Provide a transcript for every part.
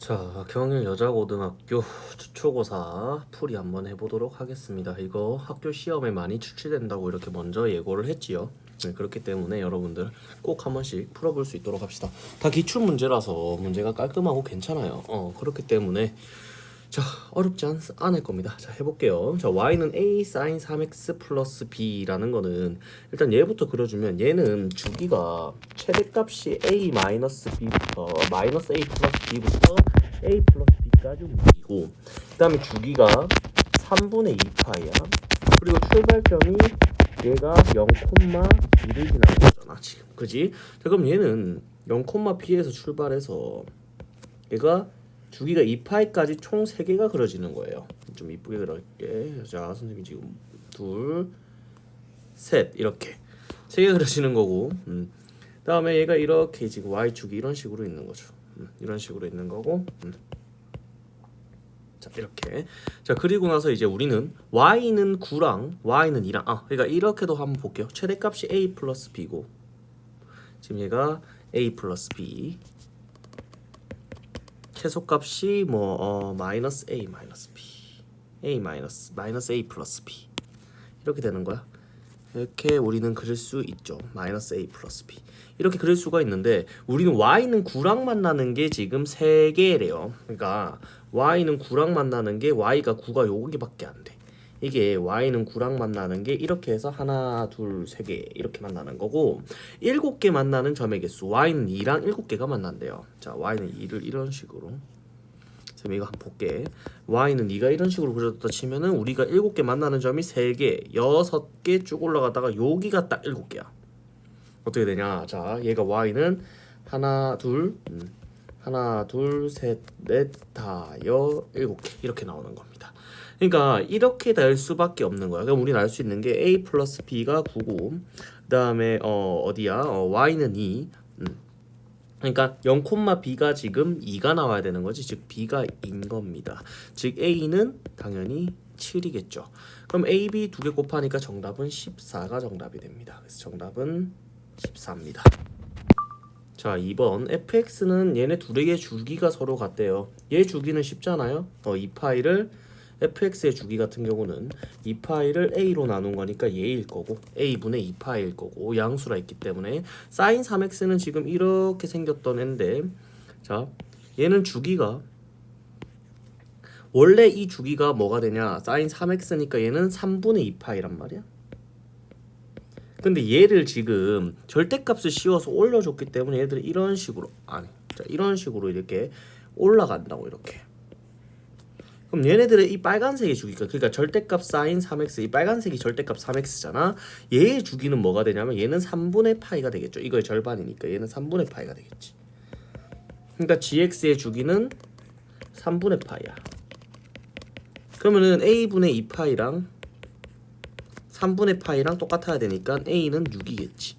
자, 경일 여자고등학교 초고사 풀이 한번 해보도록 하겠습니다. 이거 학교 시험에 많이 출제된다고 이렇게 먼저 예고를 했지요. 네, 그렇기 때문에 여러분들 꼭 한 번씩 풀어볼 수 있도록 합시다. 다 기출 문제라서 문제가 깔끔하고 괜찮아요. 어, 그렇기 때문에 자 어렵지 않, 않을 겁니다. 자 해볼게요. 자 y는 a sin 3x 플러스 b라는 거는 일단 얘부터 그려주면 얘는 주기가 최대값이 a 마이너스 b부터 마이너스 a 플러스 b부터 a 플러스 b까지 움직이고 그 다음에 주기가 3분의 2파이야. 그리고 출발점이 얘가 0,2를 지나는 거잖아 지금 그지? 자 그럼 얘는 0,b에서 출발해서 얘가 주기가 2파이까지 총 3개가 그려지는 거예요 좀 이쁘게 그릴게 자 선생님이 지금 둘셋 이렇게 3개 그려지는 거고 음. 다음에 얘가 이렇게 지금 y축이 이런 식으로 있는 거죠 음. 이런 식으로 있는 거고. 음. 자 이렇게. 자 그리고 나서 이제 우리는 y는 9랑 y는 2랑. 아 그러니까 이렇게도 한번 볼게요. 최대값이 a 플러스 b고. 지금 얘가 a 플러스 b. 최소값이 뭐 어, 마이너스 a 마이너스 b. a 마이너스 마이너스 a 플러스 b. 이렇게 되는 거야 이렇게 우리는 그릴 수 있죠. 마이너스 a 플러스 b. 이렇게 그릴 수가 있는데 우리는 y는 9랑 만나는 게 지금 3개래요. 그러니까 y는 9랑 만나는 게 y가 9가 여기밖에 안돼. 이게 y는 9랑 만나는 게 이렇게 해서 하나 둘 세 개 이렇게 만나는 거고 7개 만나는 점의 개수 y는 2랑 7개가 만난대요. 자 y는 2를 이런 식으로 쌤 이거 한번 볼게. Y는 2가 이런 식으로 그려졌다 치면은 우리가 7개 만나는 점이 3개 6개 쭉 올라가다가 여기가 딱 7개야. 어떻게 되냐? 자 얘가 y는 하나 둘 음, 하나 둘셋넷 다여 일곱 개. 이렇게 나오는 겁니다. 그러니까 이렇게 될 수밖에 없는 거야. 그럼 우리는 알 수 있는 게 a 플러스 b가 9고 그 다음에 어 어디야? 어, y는 2 음. 그러니까 0,b가 지금 2가 나와야 되는 거지. 즉 b가 2인 겁니다. 즉 a는 당연히 7이겠죠. 그럼 a, b 두 개 곱하니까 정답은 14가 정답이 됩니다. 그래서 정답은 14입니다. 자 2번 fx는 얘네 둘의 주기가 서로 같대요. 얘 주기는 쉽잖아요. 어, 이 파이를 fx의 주기 같은 경우는 이 파이를 a로 나눈 거니까 얘일 거고 a분의 2파이일 거고 양수라 있기 때문에 sin 3x는 지금 이렇게 생겼던 앤데 자 얘는 주기가 원래 이 주기가 뭐가 되냐? sin 3x니까 얘는 3분의 2파이란 말이야. 근데 얘를 지금 절대값을 씌워서 올려줬기 때문에 얘들이 이런 식으로 아니 자 이런 식으로 이렇게 올라간다고 이렇게 그럼 얘네들의 이 빨간색의 주기가 그러니까 절대값 사인 3x 이 빨간색이 절대값 3x잖아. 얘의 주기는 뭐가 되냐면 얘는 3분의 파이가 되겠죠. 이거의 절반이니까 얘는 3분의 파이가 되겠지. 그러니까 gx의 주기는 3분의 파이야. 그러면은 a분의 2파이랑 3분의 파이랑 똑같아야 되니까 a는 6이겠지.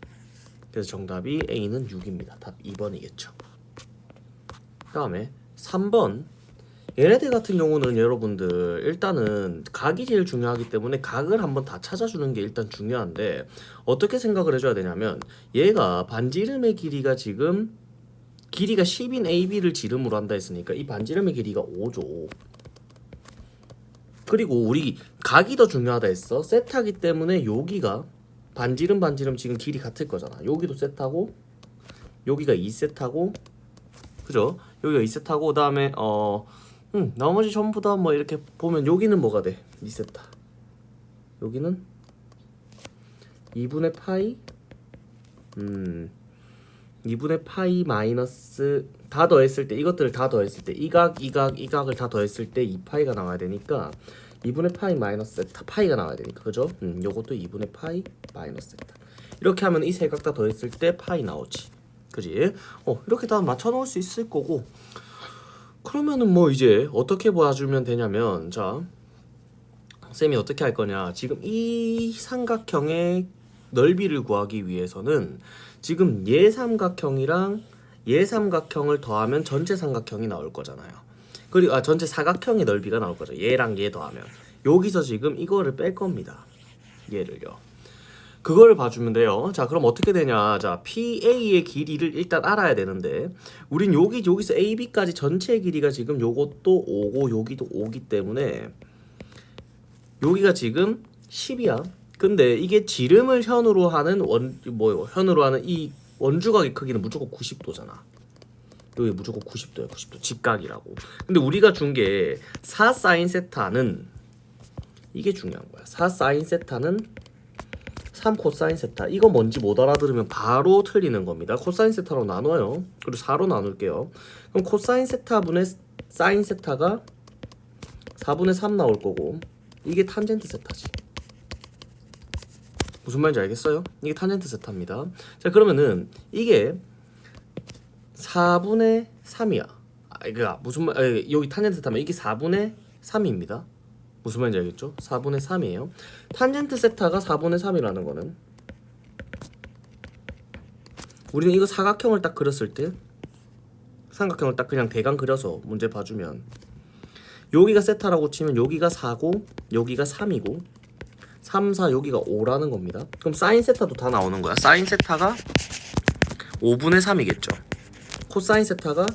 그래서 정답이 a는 6입니다. 답 2번이겠죠. 그 다음에 3번 얘네들 같은 경우는 여러분들 일단은 각이 제일 중요하기 때문에 각을 한번 다 찾아주는 게 일단 중요한데 어떻게 생각을 해줘야 되냐면 얘가 반지름의 길이가 지금 길이가 10인 AB를 지름으로 한다 했으니까 이 반지름의 길이가 5죠. 그리고 우리 각이 더 중요하다 했어. 세타기 때문에 여기가 반지름 반지름 지금 길이 같을 거잖아. 여기도 세타고 여기가 2세타고 그죠? 여기가 2세타고 그 다음에 어 음, 나머지 전부 다 뭐 이렇게 보면 여기는 뭐가 돼? 2세타 여기는 2분의 파이 음 2분의 파이 마이너스 다 더했을 때 이것들을 다 더했을 때 이각 이각 이각을 다 더했을 때 2파이가 나와야 되니까 2분의 파이 마이너스 세타 파이가 나와야 되니까 그죠? 음, 요것도 2분의 파이 마이너스 세타. 이렇게 하면 이 세 각 다 더했을 때 파이 나오지. 그지? 어 이렇게 다 맞춰 놓을 수 있을 거고 그러면은 뭐 이제 어떻게 봐주면 되냐면 자 쌤이 어떻게 할 거냐. 지금 이 삼각형의 넓이를 구하기 위해서는 지금 예삼각형이랑 예삼각형을 더하면 전체 삼각형이 나올 거잖아요. 그리고 아 전체 사각형의 넓이가 나올 거죠. 얘랑 얘 더하면. 여기서 지금 이거를 뺄 겁니다. 얘를요 그걸 봐주면 돼요. 자, 그럼 어떻게 되냐? 자, PA의 길이를 일단 알아야 되는데, 우린 여기 여기서 AB까지 전체 길이가 지금 요것도 5고 여기도 5기 때문에 여기가 지금 10이야. 근데 이게 지름을 현으로 하는 원 뭐요? 현으로 하는 이 원주각의 크기는 무조건 90도잖아. 여기 무조건 90도야. 90도 직각이라고. 근데 우리가 준 게 4 사인 세타는 이게 중요한 거야. 4 사인 세타는 3 코사인 세타. 이거 뭔지 못 알아들으면 바로 틀리는 겁니다. 코사인 세타로 나눠요. 그리고 4로 나눌게요. 그럼 코사인 세타 분의 사인 세타가 4분의 3 나올 거고 이게 탄젠트 세타지. 무슨 말인지 알겠어요? 이게 탄젠트 세타입니다. 자 그러면은 이게 4분의 3이야. 아, 그니까 무슨 말? 아, 여기 탄젠트 세타면 이게 4분의 3입니다. 무슨 말인지 알겠죠? 4분의 3이에요. 탄젠트 세타가 4분의 3이라는 거는 우리는 이거 사각형을 딱 그렸을 때 삼각형을 딱 그냥 대강 그려서 문제 봐주면 여기가 세타라고 치면 여기가 4고 여기가 3이고 3, 4 여기가 5라는 겁니다. 그럼 사인 세타도 다 나오는 거야. 사인 세타가 5분의 3이겠죠. 코사인 세타가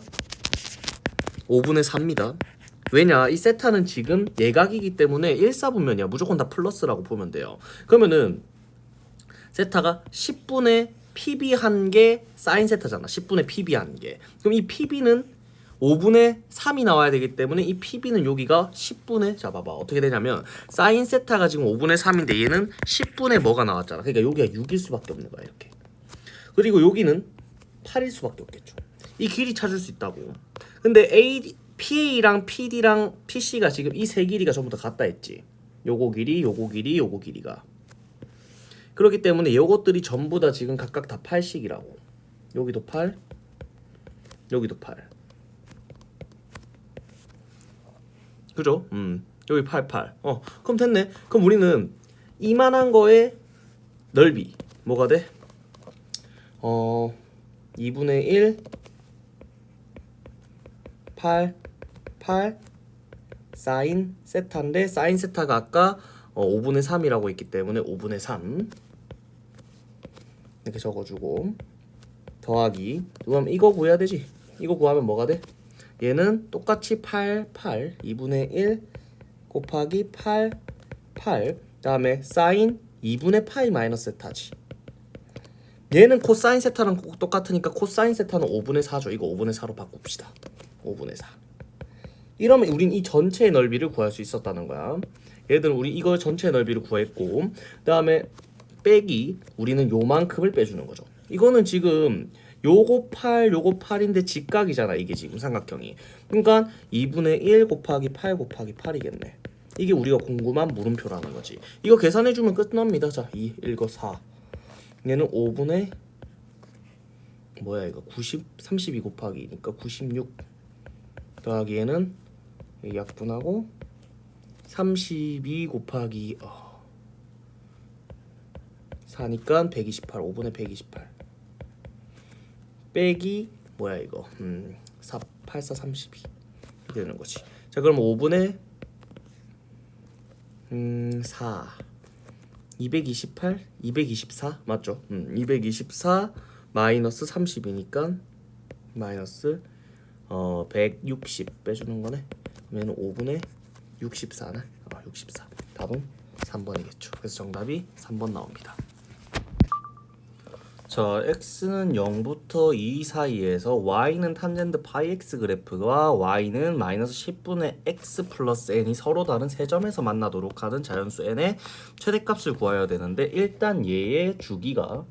5분의 4입니다. 왜냐 이 세타는 지금 예각이기 때문에 1사분면이야. 무조건 다 플러스라고 보면 돼요. 그러면은 세타가 10분의 PB 한 개 사인 세타잖아. 10분의 PB 한개. 그럼 이 PB는 5분의 3이 나와야 되기 때문에 이 PB는 여기가 10분의 자 봐봐. 어떻게 되냐면 사인 세타가 지금 5분의 3인데 얘는 10분의 뭐가 나왔잖아. 그러니까 여기가 6일 수밖에 없는 거야 이렇게. 그리고 여기는 8일 수밖에 없겠죠. 이 길이 찾을 수 있다고. 근데 A PA랑 PD랑 PC가 지금 이 세 길이가 전부 다 같다 했지. 요거 길이, 요거 길이, 요거 길이가. 그렇기 때문에 요것들이 전부 다 지금 각각 다 8씩이라고. 여기도 8, 여기도 8. 그죠? 음. 여기 8, 8. 어, 그럼 됐네. 그럼 우리는 이만한 거의 넓이 뭐가 돼? 어, 2분의 1 8 8 사인 세타인데 사인 세타가 아까 어, 5분의 3이라고 했기 때문에 5분의 3 이렇게 적어주고. 더하기. 그럼 이거 구해야 되지? 이거 구하면 뭐가 돼? 얘는 똑같이 8 8 2분의 1 곱하기 8 8 다음에 사인 2분의 파이 마이너스 세타지. 얘는 코사인 세타랑 똑같으니까 코사인 세타는 5분의 4죠. 이거 5분의 4로 바꿉시다 5분의 4 이러면 우린 이 전체의 넓이를 구할 수 있었다는 거야. 예를 들어 우리 이거 전체 넓이를 구했고 그 다음에 빼기 우리는 요만큼을 빼주는 거죠. 이거는 지금 요거 8 요거 8인데 직각이잖아 이게 지금 삼각형이. 그러니까 2분의 1 곱하기 8 곱하기 8이겠네. 이게 우리가 궁금한 물음표라는 거지. 이거 계산해주면 끝납니다. 자 2, 1, 거4 얘는 5분의 뭐야 이거? 90, 32 곱하기니까 96 더하기 얘는 약분하고 32 곱하기 어, 4니까 128 5분의 128 빼기 뭐야 이거? 음, 4, 8, 4, 32 이렇게 되는 거지. 자 그럼 5분의 음, 4 228 224 맞죠? 음, 224 마이너스 30이니까 마이너스 어, 160 빼주는 거네? 그러면 5분의 64는 어, 64 답은 3번이겠죠. 그래서 정답이 3번 나옵니다. 자 x는 0부터 2 사이에서 y는 탄젠트 파이 x 그래프와 y는 마이너스 10분의 x 플러스 n이 서로 다른 세 점에서 만나도록 하는 자연수 n의 최대값을 구해야 되는데 일단 얘의 주기가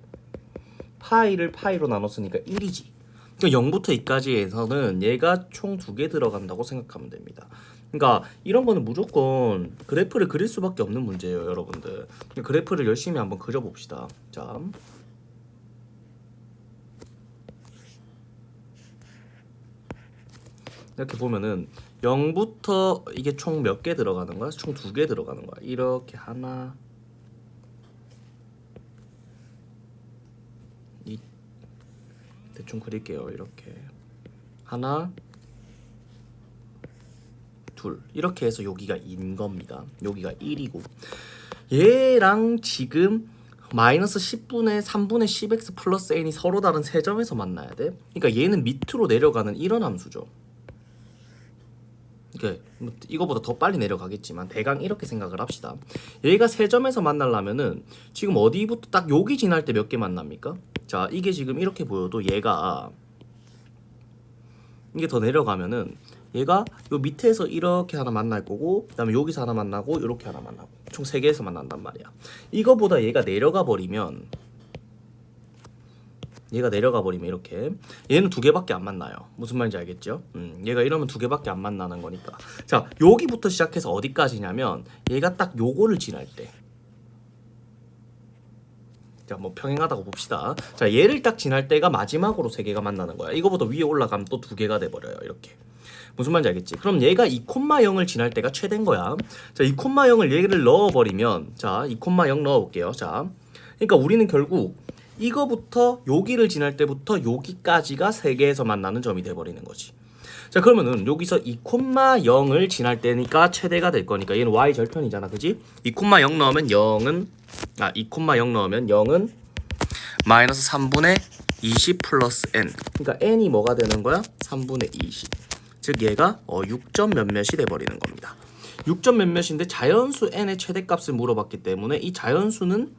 파이를 파이로 나눴으니까 1이지 그러니까 0부터 2까지에서는 얘가 총 두 개 들어간다고 생각하면 됩니다. 그러니까 이런 거는 무조건 그래프를 그릴 수밖에 없는 문제예요, 여러분들. 그래프를 열심히 한번 그려봅시다. 자. 이렇게 보면은 0부터 이게 총 몇 개 들어가는 거야? 총 두 개 들어가는 거야. 이렇게 하나 대충 그릴게요. 이렇게. 하나 둘. 이렇게 해서 여기가 인 겁니다. 여기가 1이고. 얘랑 지금 마이너스 10분의 3분의 10x 플러스 n이 서로 다른 세 점에서 만나야 돼. 그러니까 얘는 밑으로 내려가는 이런 함수죠. 그러니까 뭐 이거보다 더 빨리 내려가겠지만 대강 이렇게 생각을 합시다. 얘가 세 점에서 만나려면은 지금 어디부터 딱 여기 지날 때 몇 개 만납니까? 자, 이게 지금 이렇게 보여도 얘가 이게 더 내려가면은 얘가 요 밑에서 이렇게 하나 만날 거고 그 다음에 여기서 하나 만나고 이렇게 하나 만나고 총세 개에서 만난단 말이야. 이거보다 얘가 내려가 버리면 얘가 내려가 버리면 이렇게 얘는 두 개밖에 안 만나요. 무슨 말인지 알겠죠? 음, 얘가 이러면 두 개밖에 안 만나는 거니까. 자, 여기부터 시작해서 어디까지냐면 얘가 딱 요거를 지날 때. 자, 뭐 평행하다고 봅시다. 자, 얘를 딱 지날 때가 마지막으로 세 개가 만나는 거야. 이거보다 위에 올라가면 또 두 개가 돼 버려요. 이렇게. 무슨 말인지 알겠지? 그럼 얘가 2,0을 지날 때가 최대인 거야. 자, 2,0을 얘를 넣어 버리면, 자, 2,0 넣어 볼게요. 자, 그러니까 우리는 결국 이거부터 여기를 지날 때부터 여기까지가 세 개에서 만나는 점이 돼버리는 거지. 자, 그러면은 여기서 2,0을 지날 때니까 최대가 될 거니까 얘는 y 절편이잖아, 그지? 2,0 넣으면 0은 아, 2,0 넣으면 0은 마이너스 3분의 20 플러스 n. 그러니까 n이 뭐가 되는 거야? 3분의 20. 즉 얘가 어, 6점 몇몇이 돼버리는 겁니다. 6점 몇몇인데 자연수 n의 최대값을 물어봤기 때문에 이 자연수는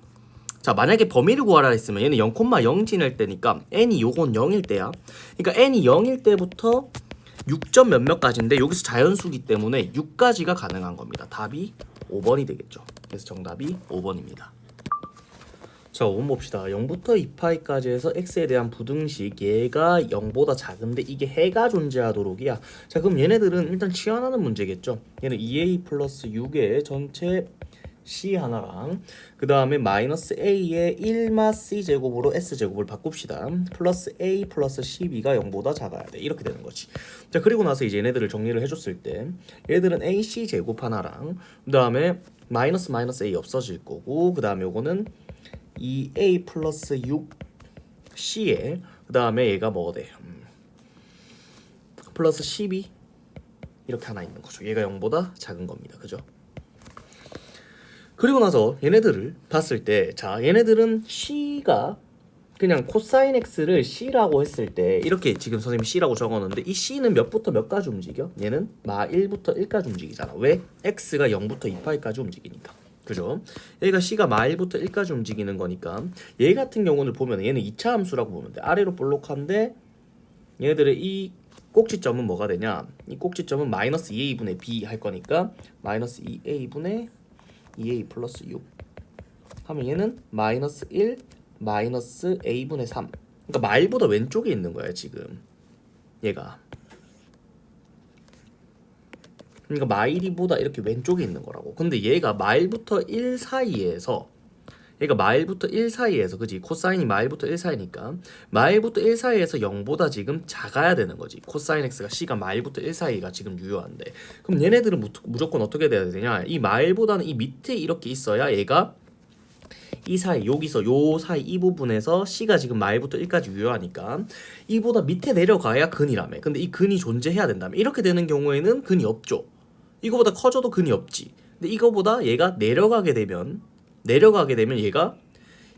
자 만약에 범위를 구하라 했으면 얘는 0,0 지낼 때니까 n이 요건 0일 때야. 그러니까 n이 0일 때부터 6점 몇몇까지인데 여기서 자연수기 때문에 6까지가 가능한 겁니다. 답이 5번이 되겠죠. 그래서 정답이 5번입니다. 자, 5번 봅시다. 0부터 2파이까지 해서 x에 대한 부등식 얘가 0보다 작은데 이게 해가 존재하도록이야. 자, 그럼 얘네들은 일단 치환하는 문제겠죠. 얘는 2a 플러스 6의 전체 c 하나랑 그 다음에 마이너스 a의 1마 c 제곱으로 s 제곱을 바꿉시다. 플러스 a 플러스 12가 0보다 작아야 돼. 이렇게 되는 거지. 자, 그리고 나서 이제 얘네들을 정리를 해줬을 때 얘들은 ac 제곱 하나랑 그 다음에 마이너스 마이너스 a 없어질 거고 그 다음에 요거는 2a 플러스 6c에 그 다음에 얘가 뭐가 돼? 음. 플러스 12 이렇게 하나 있는 거죠. 얘가 0보다 작은 겁니다. 그죠? 그리고 나서 얘네들을 봤을 때 자 얘네들은 c가 그냥 코사인 x를 c라고 했을 때 이렇게 지금 선생님이 c라고 적었는데 이 c는 몇부터 몇까지 움직여? 얘는 마 1부터 1까지 움직이잖아. 왜? x가 0부터 2파이까지 움직이니까. 그죠? 얘가 c가 마 1부터 1까지 움직이는 거니까 얘 같은 경우는 보면 얘는 2차 함수라고 보면 돼. 아래로 볼록한데 얘네들의 이 꼭지점은 뭐가 되냐? 이 꼭지점은 마이너스 2a분의 b 할 거니까 마이너스 2a분의 2a 플러스 6 하면 얘는 마이너스 1 마이너스 a분의 3 그러니까 말보다 왼쪽에 있는 거야 지금. 얘가. 그러니까 마일이보다 이렇게 왼쪽에 있는 거라고. 근데 얘가 마일부터 1 사이에서 얘가 마일부터 1 사이에서 그지? 코사인이 마일부터 1 사이니까 마일부터 1 사이에서 0보다 지금 작아야 되는 거지. 코사인 x가 c가 마일부터 1 사이가 지금 유효한데. 그럼 얘네들은 무, 무조건 어떻게 돼야 되냐? 이 마일보다는 이 밑에 이렇게 있어야 얘가 이 사이 여기서 요 사이 이 부분에서 c가 지금 마일부터 1까지 유효하니까 이보다 밑에 내려가야 근이라며. 근데 이 근이 존재해야 된다며. 이렇게 되는 경우에는 근이 없죠. 이거보다 커져도 근이 없지. 근데 이거보다 얘가 내려가게 되면 내려가게 되면 얘가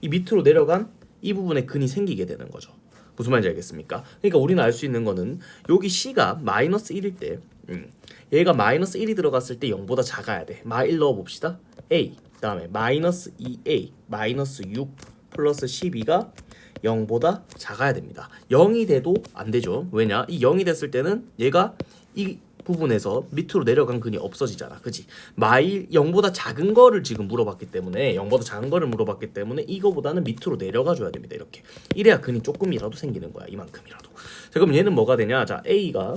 이 밑으로 내려간 이 부분에 근이 생기게 되는 거죠. 무슨 말인지 알겠습니까? 그러니까 우리는 알 수 있는 거는 여기 C가 마이너스 1일 때 음, 얘가 마이너스 1이 들어갔을 때 0보다 작아야 돼. 마 1 넣어봅시다. A 그 다음에 마이너스 2A 마이너스 6 플러스 12가 0보다 작아야 됩니다. 0이 돼도 안 되죠. 왜냐? 이 0이 됐을 때는 얘가 이 부분에서 밑으로 내려간 근이 없어지잖아. 그지? 마일 0보다 작은 거를 지금 물어봤기 때문에 0보다 작은 거를 물어봤기 때문에 이거보다는 밑으로 내려가 줘야 됩니다. 이렇게. 이래야 근이 조금이라도 생기는 거야. 이만큼이라도. 자, 그럼 얘는 뭐가 되냐? 자, A가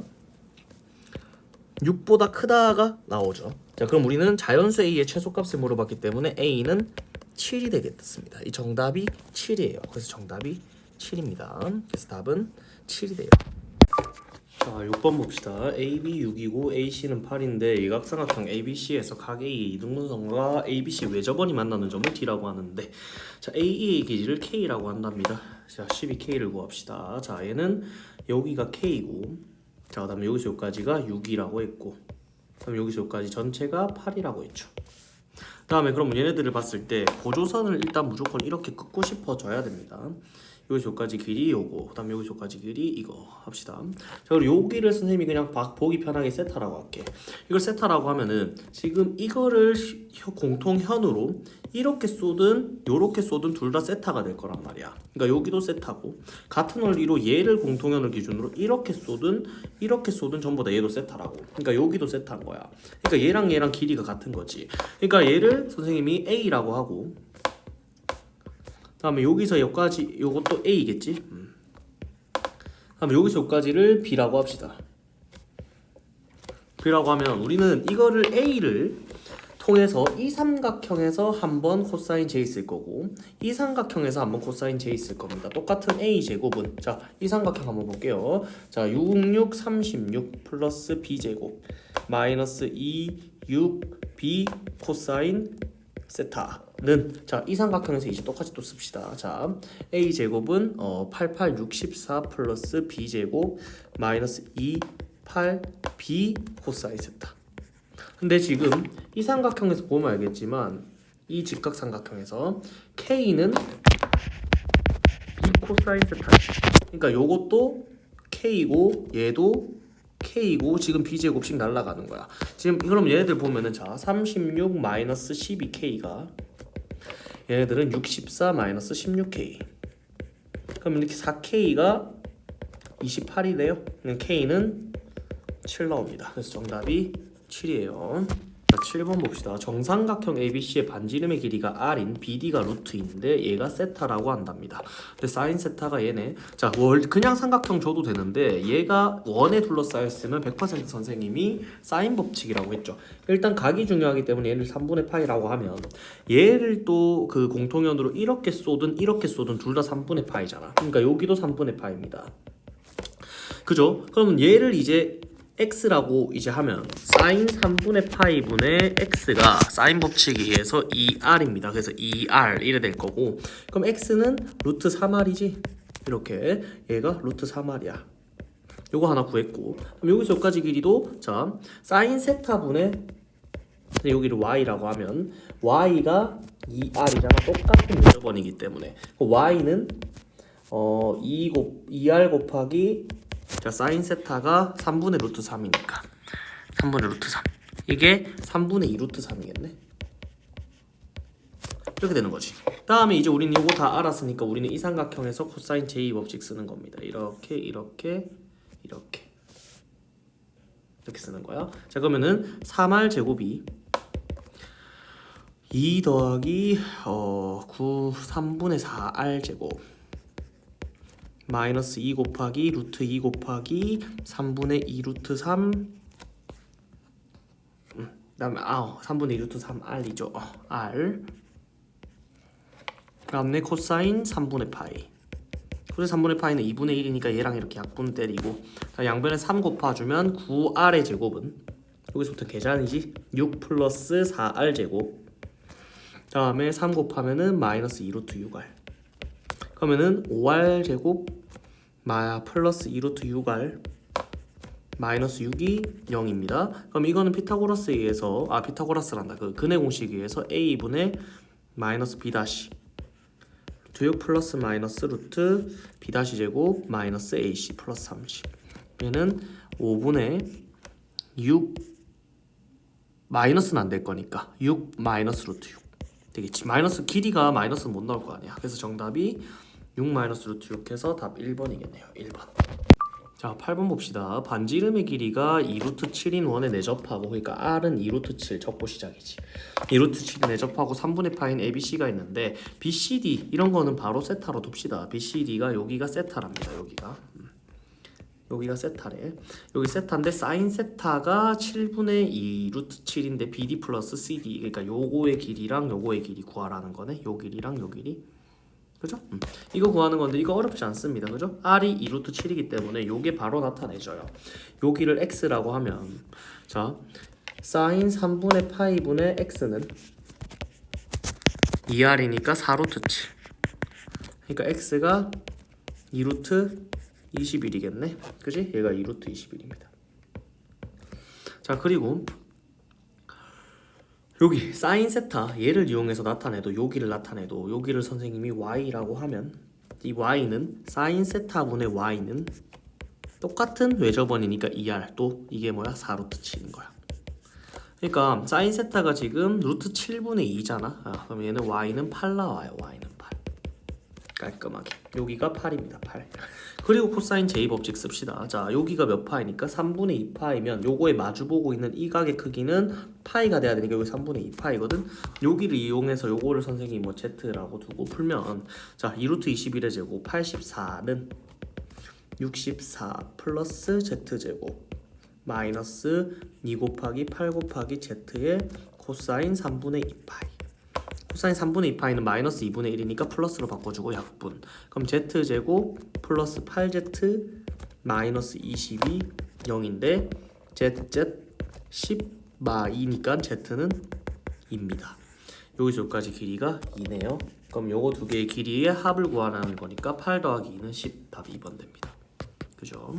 6보다 크다가 나오죠. 자, 그럼 우리는 자연수 A의 최소값을 물어봤기 때문에 A는 7이 되겠습니다. 이 정답이 7이에요. 그래서 정답이 7입니다. 그래서 답은 7이 돼요. 자, 6번 봅시다. AB 6이고 AC는 8인데 일각삼각형 ABC에서 각 A의 이등분선과 ABC 외접원이 만나는 점을 D라고 하는데 자, AE의 길이를 K라고 한답니다. 자, 12K를 구합시다. 자, 얘는 여기가 K고 자, 그 다음에 여기서 여기까지가 6이라고 했고 그다음 여기서 여기까지 전체가 8이라고 했죠. 다음에 그럼 얘네들을 봤을 때 보조선을 일단 무조건 이렇게 긋고 싶어져야 됩니다. 여기서까지 길이 요거 그 다음 여기서까지 길이 이거 합시다. 자 그리고 여기를 선생님이 그냥 바- 보기 편하게 세타라고 할게. 이걸 세타라고 하면은 지금 이거를 공통현으로 이렇게 쏘든 요렇게 쏘든 둘 다 세타가 될 거란 말이야. 그러니까 여기도 세타고 같은 원리로 얘를 공통현을 기준으로 이렇게 쏘든 이렇게 쏘든 전부 다 얘도 세타라고. 그러니까 여기도 세타인 거야. 그러니까 얘랑 얘랑 길이가 같은 거지. 그러니까 얘를 선생님이 A라고 하고 다음에 여기서 여기까지 요것도 A겠지? 음. 다음에 여기서 여기까지를 B라고 합시다. B라고 하면 우리는 이거를 A를 통해서 이 삼각형에서 한 번 코사인 J 있을 거고 이 삼각형에서 한 번 코사인 J 있을 겁니다. 똑같은 A 제곱은 자, 이 삼각형 한번 볼게요. 자, 6, 6, 36 플러스 B 제곱 마이너스 2, 6, B 코사인 세타는 자, 이 삼각형에서 이제 똑같이 또 씁시다. 자, A 제곱은 어, 88, 64 플러스 B 제곱 마이너스 2, 8 B 코사인 세타. 근데 지금 이 삼각형에서 보면 알겠지만 이 직각 삼각형에서 K는 B 코사인 세타. 그러니까 요것도 K고 얘도 K고 지금 B 제곱씩 날라가는 거야. 지금 그럼 얘네들 보면은 자, 36 마이너스 12K가 얘네들은 64 마이너스 16K. 그럼 이렇게 4K가 28이래요. K는 7 나옵니다. 그래서 정답이 7이에요. 자, 7번 봅시다. 정삼각형 ABC의 반지름의 길이가 R인 BD가 루트인데 얘가 세타라고 한답니다. 근데 사인 세타가 얘네. 자, 월 그냥 삼각형 줘도 되는데 얘가 원에 둘러싸였으면 100% 선생님이 사인 법칙이라고 했죠. 일단 각이 중요하기 때문에 얘를 3분의 파이라고 하면 얘를 또 그 공통연으로 이렇게 쏘든 이렇게 쏘든 둘 다 3분의 파이잖아. 그러니까 여기도 3분의 파입니다. 그죠? 그러면 얘를 이제 x라고 이제 하면 sin 3분의 파이 분의 x가 사인 법칙에 의해서 2r입니다. 그래서 2r 이래 될 거고 그럼 x는 루트 3r이지 이렇게 얘가 루트 3r이야. 요거 하나 구했고 그럼 여기서 여기까지 길이도 자 sin 세타 분의 근데 여기를 y라고 하면 y가 2r이잖아 똑같은 요저번이기 때문에 y는 어 2 곱, 2r 곱하기 자 사인 세타가 3분의 루트 3이니까. 3분의 루트 3 이게 3분의 2 루트 3이겠네? 이렇게 되는 거지. 다음에 이제 우리는 이거 다 알았으니까 우리는 이 삼각형에서 코사인 제2 법칙 쓰는 겁니다. 이렇게 이렇게 이렇게. 이렇게 쓰는 거야. 자 그러면은 3r 제곱이 2 더하기 어, 9 3분의 4r 제곱 마이너스 2 곱하기 루트 2 곱하기 3분의 2 루트 3 음, 그다음에 아 3분의 2 루트 3 r이죠. 어, r. 그다음에 코사인 3분의 파이. 코사인 3분의 파이는 2분의 1이니까 얘랑 이렇게 약분 때리고. 자, 양변에 3 곱해주면 9r의 제곱은 여기서부터 계산이지? 6 플러스 4r 제곱. 다음에 3 곱하면은 마이너스 2 루트 6r 그러면은 5r 제곱 마 플러스 2루트 6r 마이너스 6이 0입니다. 그럼 이거는 피타고라스에 의해서 아 피타고라스란다. 그 근의 공식에 의해서 a분의 마이너스 b 다시 루트 6 플러스 마이너스 루트 b 다시 제곱 마이너스 ac 플러스 30 얘는 5분의 6 마이너스는 안 될 거니까 6 마이너스 루트 6 되겠지. 마이너스 길이가 마이너스는 못 나올 거 아니야. 그래서 정답이 6 마이너스 루트 6 해서 답 1번이겠네요. 1번. 자, 8번 봅시다. 반지름의 길이가 2루트 7인 원에 내접하고 그러니까 R은 2루트 7 적고 시작이지. 2루트 7이 내접하고 3분의 파인 ABC가 있는데 BCD 이런 거는 바로 세타로 둡시다. BCD가 여기가 세타랍니다. 여기가. 음. 여기가 세타래. 여기 세타인데 사인 세타가 7분의 2 루트 7인데 BD 플러스 CD 그러니까 요거의 길이랑 요거의 길이 구하라는 거네. 요 길이랑 요 길이. 그죠? 음. 이거 구하는 건데 이거 어렵지 않습니다. 그죠? R이 2루트 7이기 때문에 요게 바로 나타내줘요. 여기를 X라고 하면 자 사인 3분의 파이분의 X는 2R이니까 4루트 7 그러니까 X가 2루트 21이겠네 그지? 얘가 2루트 21입니다 자 그리고 여기 사인 세타 얘를 이용해서 나타내도 여기를 나타내도 여기를 선생님이 y라고 하면 이 y는 사인 세타분의 y는 똑같은 외접원이니까 2r 또 이게 뭐야? 4루트 7인 거야. 그러니까 사인 세타가 지금 루트 7분의 2잖아. 아, 그럼 얘는 y는 8 나와요 y는. 8 깔끔하게. 여기가 8입니다 8 그리고 코사인 제이 법칙 씁시다. 자 여기가 몇 파이니까? 3분의 2파이면 요거에 마주보고 있는 이 각의 크기는 파이가 돼야 되니까 여기 3분의 2파이거든? 여기를 이용해서 요거를 선생님이 뭐 z라고 두고 풀면 자 2루트 21의 제곱 84는 64 플러스 z제곱 마이너스 2 곱하기 8 곱하기 z의 코사인 3분의 2파이 코사인 3분의 2파이는 마이너스 2분의 1이니까 플러스로 바꿔주고 약분. 그럼 z제곱 플러스 8z 마이너스 22 0인데 zz 10 마 2니까 z는 2입니다. 여기서 여기까지 길이가 2네요. 그럼 요거 두 개의 길이의 합을 구하라는 거니까 8 더하기 2는 10 답이 2번 됩니다. 그죠?